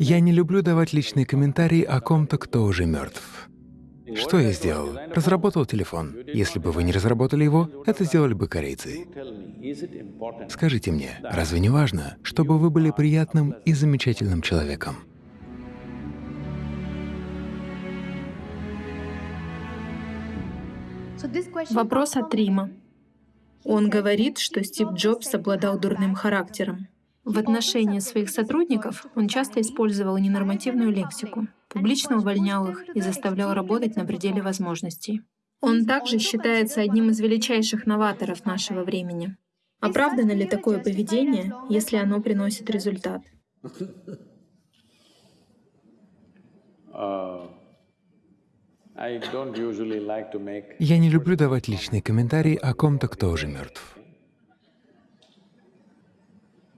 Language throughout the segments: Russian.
Я не люблю давать личные комментарии о ком-то, кто уже мертв. Что я сделал? Разработал телефон. Если бы вы не разработали его, это сделали бы корейцы. Скажите мне, разве не важно, чтобы вы были приятным и замечательным человеком? Вопрос от Рима. Он говорит, что Стив Джобс обладал дурным характером. В отношении своих сотрудников он часто использовал ненормативную лексику, публично увольнял их и заставлял работать на пределе возможностей. Он также считается одним из величайших новаторов нашего времени. Оправдано ли такое поведение, если оно приносит результат? Я не люблю давать личные комментарии о ком-то, кто уже мертв.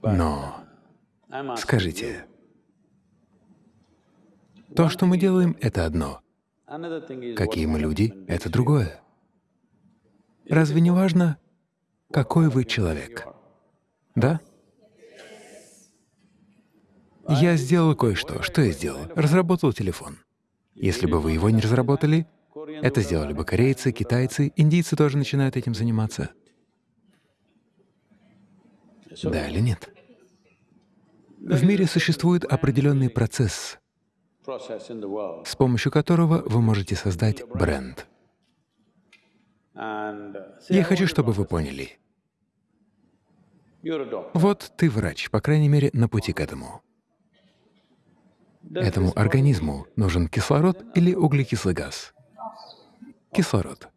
Но скажите, то, что мы делаем, — это одно. Какие мы люди — это другое. Разве не важно, какой вы человек? Да? Я сделал кое-что. Что я сделал? Разработал телефон. Если бы вы его не разработали, это сделали бы корейцы, китайцы, индийцы тоже начинают этим заниматься. Да или нет? В мире существует определенный процесс, с помощью которого вы можете создать бренд. Я хочу, чтобы вы поняли. Вот ты врач, по крайней мере, на пути к этому. Этому организму нужен кислород или углекислый газ? Кислород.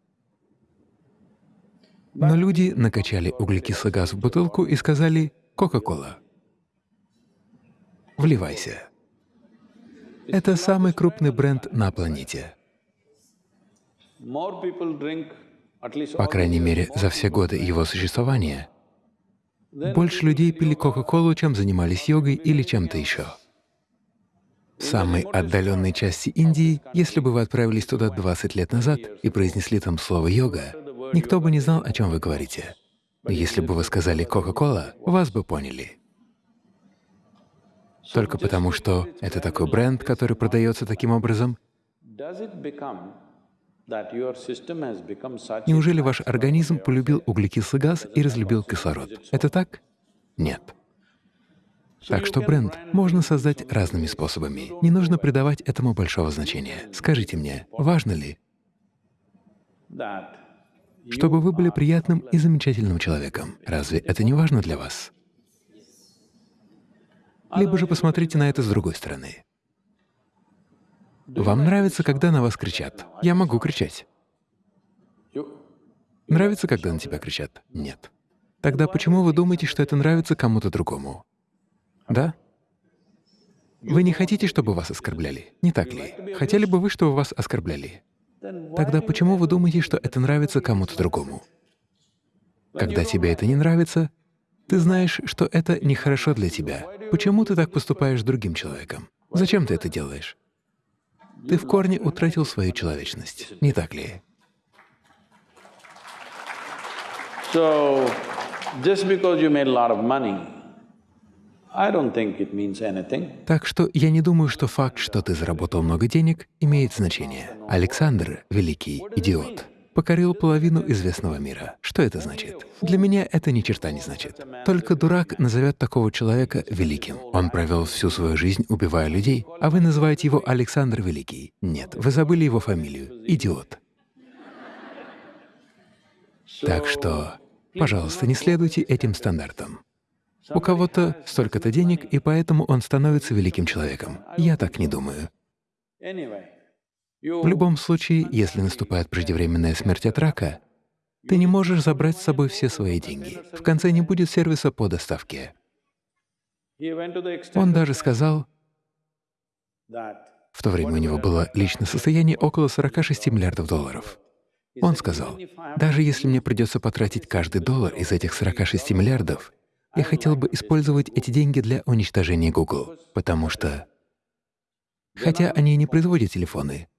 Но люди накачали углекислый газ в бутылку и сказали «Кока-кола». Вливайся. Это самый крупный бренд на планете. По крайней мере, за все годы его существования больше людей пили Кока-Колу, чем занимались йогой или чем-то еще. В самой отдаленной части Индии, если бы вы отправились туда 20 лет назад и произнесли там слово «йога», никто бы не знал, о чем вы говорите. Если бы вы сказали «Кока-Кола», вас бы поняли. Только потому, что это такой бренд, который продается таким образом, Неужели ваш организм полюбил углекислый газ и разлюбил кислород? Это так? Нет. Так что бренд можно создать разными способами. Не нужно придавать этому большого значения. Скажите мне, важно ли, чтобы вы были приятным и замечательным человеком? Разве это не важно для вас? Либо же посмотрите на это с другой стороны. Вам нравится, когда на вас кричат? Я могу кричать. Нравится, когда на тебя кричат? Нет. Тогда почему вы думаете, что это нравится кому-то другому? Да? Вы не хотите, чтобы вас оскорбляли, не так ли? Хотели бы вы, чтобы вас оскорбляли? Тогда почему вы думаете, что это нравится кому-то другому? Когда тебе это не нравится, ты знаешь, что это нехорошо для тебя. Почему ты так поступаешь с другим человеком? Зачем ты это делаешь? Ты в корне утратил свою человечность, не так ли? So, just because you made a lot of money, так что я не думаю, что факт, что ты заработал много денег, имеет значение. Александр — великий идиот. Покорил половину известного мира. Что это значит? Для меня это ни черта не значит. Только дурак назовет такого человека великим. Он провел всю свою жизнь, убивая людей, а вы называете его Александр Великий. Нет, вы забыли его фамилию. Идиот. Так что, пожалуйста, не следуйте этим стандартам. У кого-то столько-то денег, и поэтому он становится великим человеком. Я так не думаю. В любом случае, если наступает преждевременная смерть от рака, ты не можешь забрать с собой все свои деньги. В конце не будет сервиса по доставке. Он даже сказал, в то время у него было личное состояние около 46 миллиардов долларов. Он сказал, даже если мне придется потратить каждый доллар из этих 46 миллиардов, я хотел бы использовать эти деньги для уничтожения Google, потому что, хотя они не производят телефоны,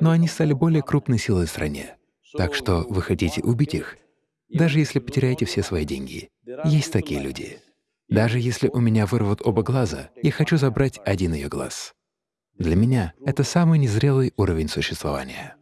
но они стали более крупной силой в стране. Так что вы хотите убить их, даже если потеряете все свои деньги. Есть такие люди. Даже если у меня вырвут оба глаза, я хочу забрать один ее глаз. Для меня это самый незрелый уровень существования.